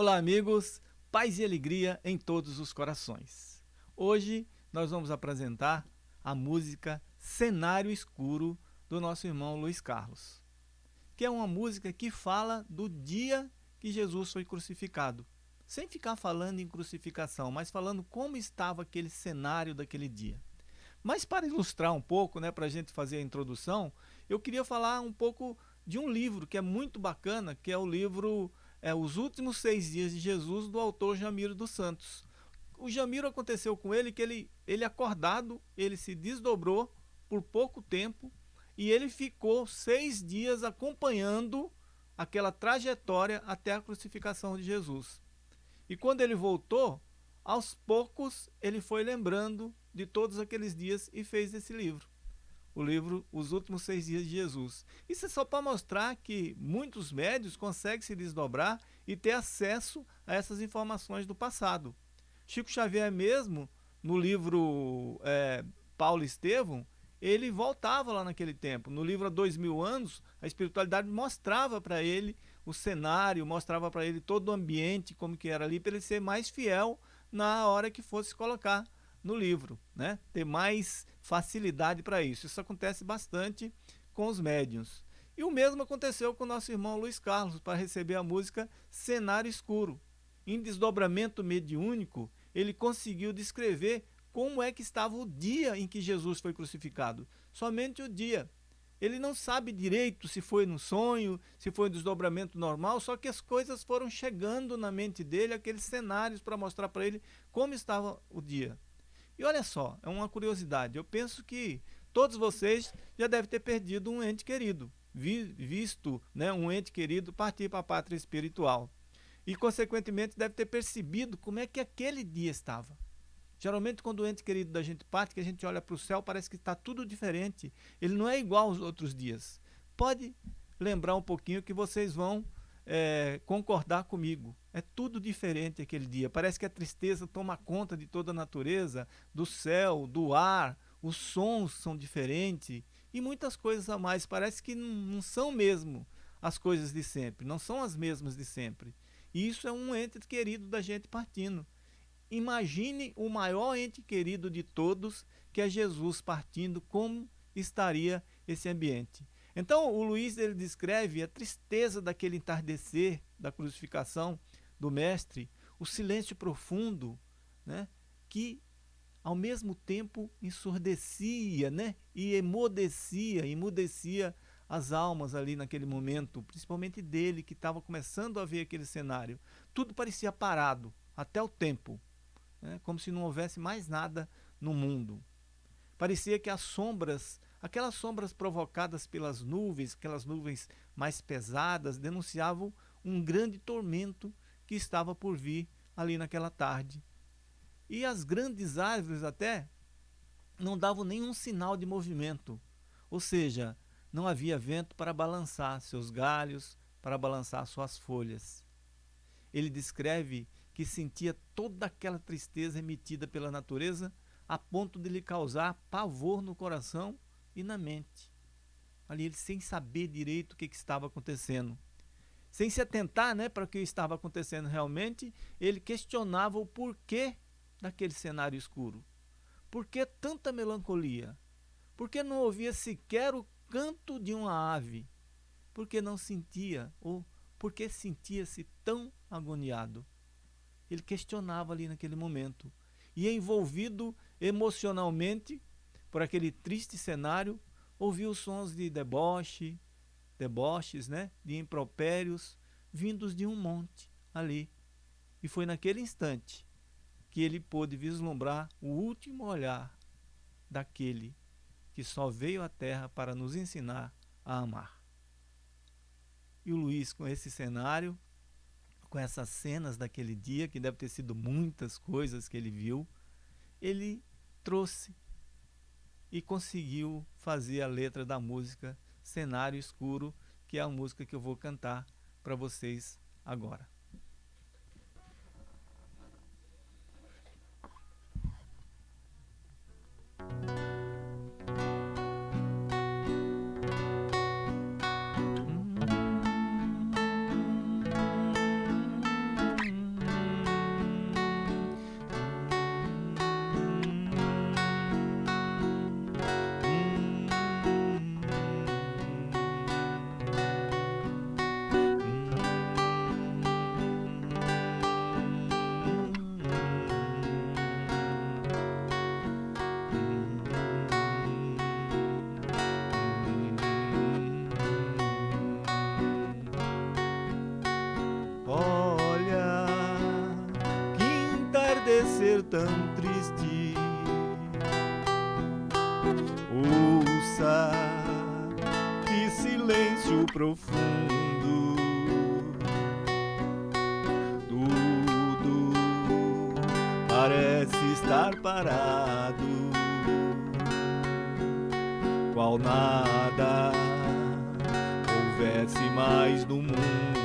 Olá, amigos, paz e alegria em todos os corações. Hoje nós vamos apresentar a música Cenário Escuro do nosso irmão Luiz Carlos, que é uma música que fala do dia que Jesus foi crucificado, sem ficar falando em crucificação, mas falando como estava aquele cenário daquele dia. Mas para ilustrar um pouco, né, para a gente fazer a introdução, eu queria falar um pouco de um livro que é muito bacana, que é o livro é Os Últimos Seis Dias de Jesus, do autor Jamiro dos Santos. O Jamiro aconteceu com ele que ele, ele acordado, ele se desdobrou por pouco tempo e ele ficou seis dias acompanhando aquela trajetória até a crucificação de Jesus. E quando ele voltou, aos poucos ele foi lembrando de todos aqueles dias e fez esse livro o livro Os Últimos Seis Dias de Jesus. Isso é só para mostrar que muitos médios conseguem se desdobrar e ter acesso a essas informações do passado. Chico Xavier mesmo, no livro é, Paulo Estevão, ele voltava lá naquele tempo. No livro Há Dois Mil Anos, a espiritualidade mostrava para ele o cenário, mostrava para ele todo o ambiente, como que era ali, para ele ser mais fiel na hora que fosse colocar no livro, né? ter mais facilidade para isso. Isso acontece bastante com os médiums. E o mesmo aconteceu com o nosso irmão Luiz Carlos, para receber a música Cenário Escuro. Em desdobramento mediúnico, ele conseguiu descrever como é que estava o dia em que Jesus foi crucificado. Somente o dia. Ele não sabe direito se foi no sonho, se foi um desdobramento normal, só que as coisas foram chegando na mente dele, aqueles cenários para mostrar para ele como estava o dia. E olha só, é uma curiosidade. Eu penso que todos vocês já devem ter perdido um ente querido, vi, visto né, um ente querido partir para a pátria espiritual. E, consequentemente, deve ter percebido como é que aquele dia estava. Geralmente, quando o ente querido da gente parte, que a gente olha para o céu, parece que está tudo diferente. Ele não é igual aos outros dias. Pode lembrar um pouquinho que vocês vão é, concordar comigo. É tudo diferente aquele dia. Parece que a tristeza toma conta de toda a natureza, do céu, do ar, os sons são diferentes e muitas coisas a mais. Parece que não são mesmo as coisas de sempre, não são as mesmas de sempre. E isso é um ente querido da gente partindo. Imagine o maior ente querido de todos, que é Jesus partindo, como estaria esse ambiente. Então o Luiz ele descreve a tristeza daquele entardecer da crucificação do mestre, o silêncio profundo, né, que ao mesmo tempo ensurdecia, né, e emudecia, emudecia as almas ali naquele momento, principalmente dele que estava começando a ver aquele cenário. Tudo parecia parado, até o tempo, né, como se não houvesse mais nada no mundo. Parecia que as sombras Aquelas sombras provocadas pelas nuvens, aquelas nuvens mais pesadas, denunciavam um grande tormento que estava por vir ali naquela tarde. E as grandes árvores até não davam nenhum sinal de movimento, ou seja, não havia vento para balançar seus galhos, para balançar suas folhas. Ele descreve que sentia toda aquela tristeza emitida pela natureza a ponto de lhe causar pavor no coração e na mente. Ali ele sem saber direito o que, que estava acontecendo. Sem se atentar né, para o que estava acontecendo realmente, ele questionava o porquê daquele cenário escuro. Por que tanta melancolia? Por que não ouvia sequer o canto de uma ave? Por que não sentia, ou por que sentia-se tão agoniado? Ele questionava ali naquele momento. E envolvido emocionalmente por aquele triste cenário, ouviu sons de deboche, deboches, né, de impropérios, vindos de um monte ali. E foi naquele instante que ele pôde vislumbrar o último olhar daquele que só veio à terra para nos ensinar a amar. E o Luiz, com esse cenário, com essas cenas daquele dia, que deve ter sido muitas coisas que ele viu, ele trouxe e conseguiu fazer a letra da música Cenário Escuro, que é a música que eu vou cantar para vocês agora. Tão triste. Ouça que silêncio profundo. Tudo parece estar parado, qual nada houvesse mais no mundo.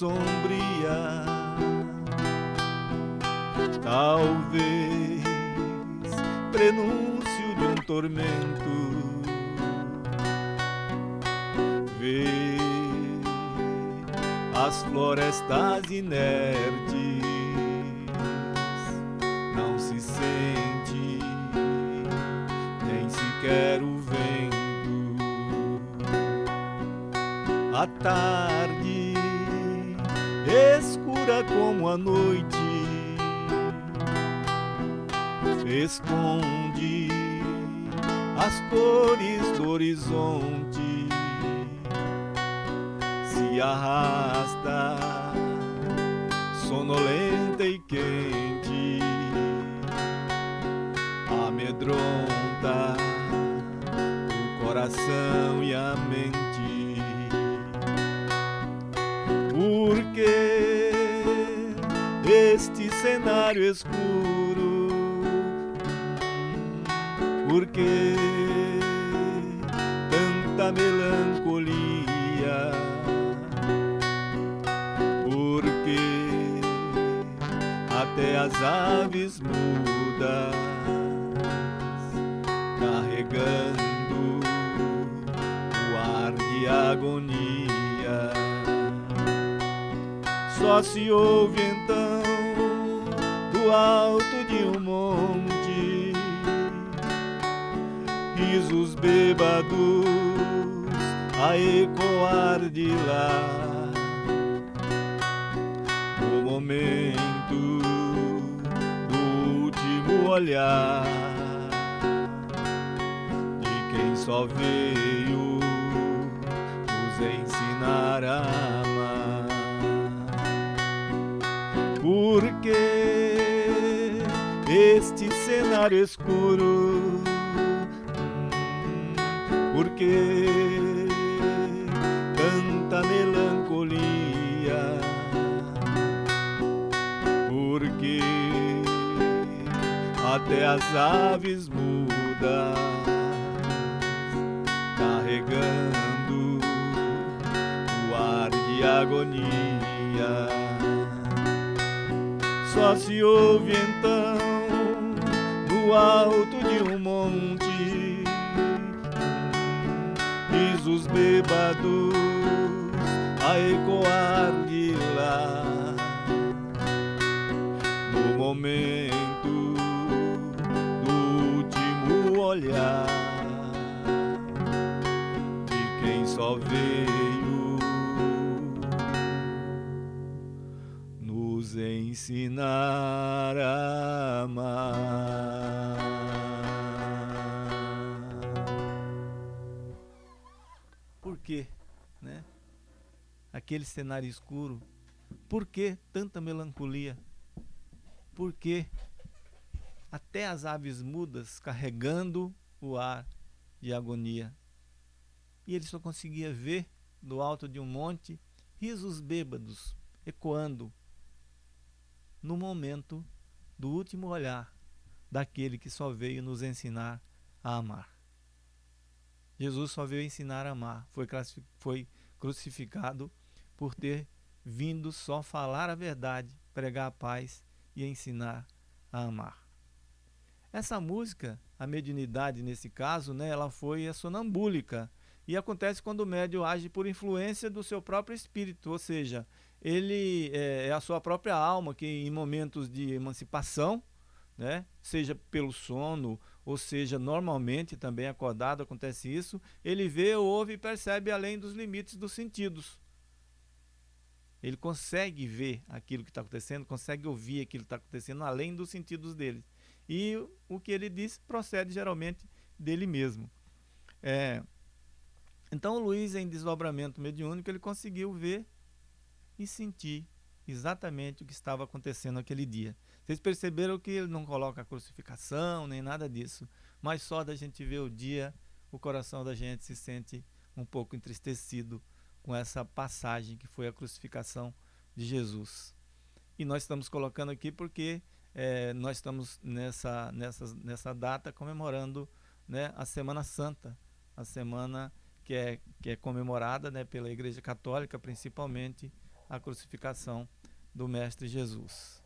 Sombria. Talvez prenúncio de um tormento. Vê as florestas inertes, não se sente nem sequer o a tarde, escura como a noite, esconde as cores do horizonte, se arrasta, sonolenta e quente, amedronta o coração e a mente. Cenário escuro? Porque tanta melancolia? Porque até as aves mudas carregando o ar de agonia só se ouve então do alto de um monte. Risos bêbados a ecoar de lá. O momento do último olhar de quem só veio nos ensinar a amar. Porque escuro? Porque tanta melancolia? Porque até as aves mudas carregando o ar de agonia só se ouve então alto de um monte. Risos bêbados a ecoar de lá. No momento do último olhar de quem só veio nos ensinar a Aquele cenário escuro. Por que tanta melancolia? Por que até as aves mudas carregando o ar de agonia? E ele só conseguia ver do alto de um monte risos bêbados ecoando no momento do último olhar daquele que só veio nos ensinar a amar. Jesus só veio ensinar a amar, foi, foi crucificado por ter vindo só falar a verdade, pregar a paz e ensinar a amar. Essa música, a mediunidade nesse caso, né, ela foi a sonambúlica e acontece quando o médium age por influência do seu próprio espírito, ou seja, ele é, é a sua própria alma que em momentos de emancipação, né, seja pelo sono ou seja normalmente também acordado acontece isso, ele vê, ouve e percebe além dos limites dos sentidos. Ele consegue ver aquilo que está acontecendo, consegue ouvir aquilo que está acontecendo além dos sentidos dele. E o que ele diz procede geralmente dele mesmo. É, Então o Luiz, em desdobramento mediúnico, ele conseguiu ver e sentir exatamente o que estava acontecendo naquele dia. Vocês perceberam que ele não coloca crucificação nem nada disso, mas só da gente ver o dia, o coração da gente se sente um pouco entristecido com essa passagem que foi a crucificação de Jesus. E nós estamos colocando aqui porque é, nós estamos nessa, nessa, nessa data comemorando né, a Semana Santa, a semana que é, que é comemorada né, pela Igreja Católica, principalmente a crucificação do Mestre Jesus.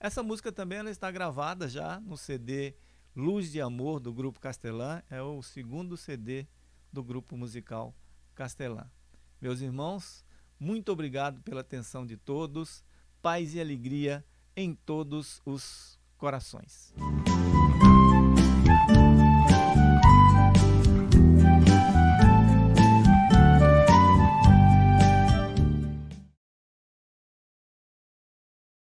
Essa música também ela está gravada já no CD Luz de Amor do Grupo Castelã, é o segundo CD do grupo musical Castelã. Meus irmãos, muito obrigado pela atenção de todos, paz e alegria em todos os corações.